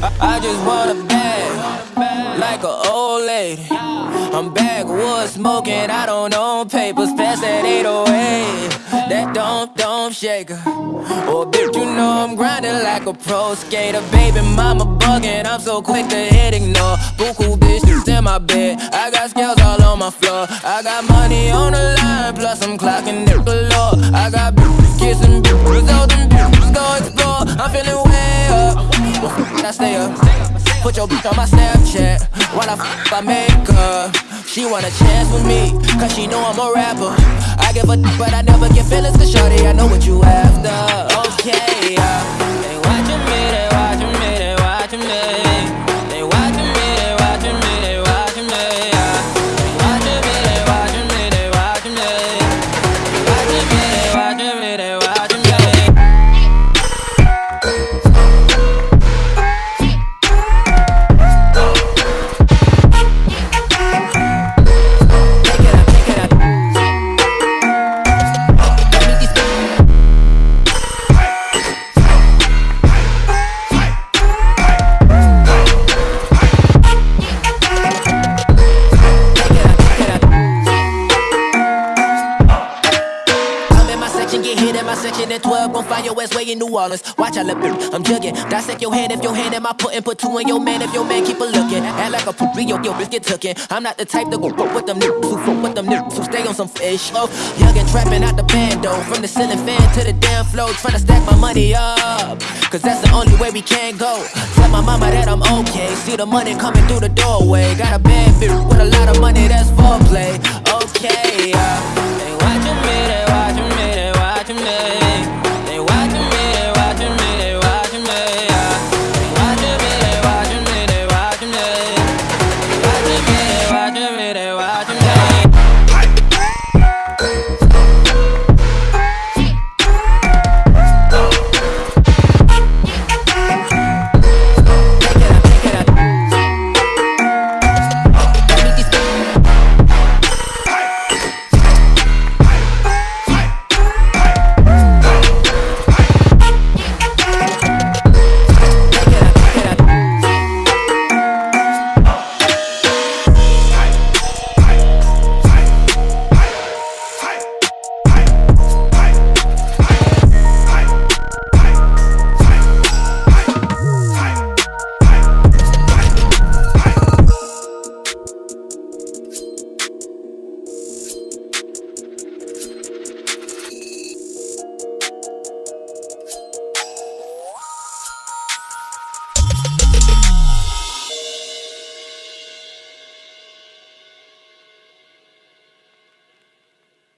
just want a bag, like an old lady. I'm backwood smoking, I don't own papers, pass that 808. That don't, don't shaker. Oh, bitch, you know I'm grinding like a pro skater. Baby, mama bugging, I'm so quick to hit ignore. Buku bitches in my bed, I got scales all on my floor. I got money on the line, plus I'm clocking it galore. I got bitches kissing bitches, all them bitches go explore. I'm feeling well, I stay up. Put your bitch on my Snapchat while I f I make her. She want a chance with me, cause she know I'm a rapper. I give a d- but I never get feelings, cause shorty, I know what you after. Okay, get hit in my section at 12. Gon' find your ass way in New Orleans. Watch I look, I'm jugging. Dissect your hand if your hand in my putting. Put two in your man if your man keep a looking. Act like a poopy, yo, yo, bitch get tookin'. I'm not the type to go fuck with them niggas who fuck with them niggas who stay on some fish. Oh, young and trapping out the bando. From the ceiling fan to the damn floor. Tryna stack my money up. Cause that's the only way we can go. Tell my mama that I'm okay. See the money coming through the doorway. Got a bad bitch with a lot of money, that's foreplay.